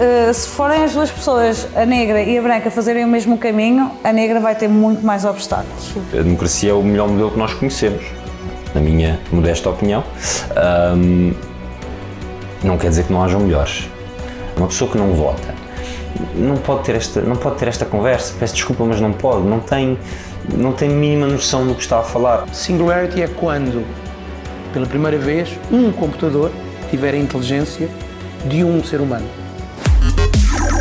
eh, se forem as duas pessoas, a negra e a branca, fazerem o mesmo caminho, a negra vai ter muito mais obstáculos. A democracia é o melhor modelo que nós conhecemos, na minha modesta opinião. Ahm, não quer dizer que não hajam melhores. Uma pessoa que não vota não pode ter esta, não pode ter esta conversa. Peço desculpa, mas não pode. Não tem, não tem mínima noção do que está a falar. Singularity é quando, pela primeira vez, um computador tiver a inteligência de um ser humano. Thank you.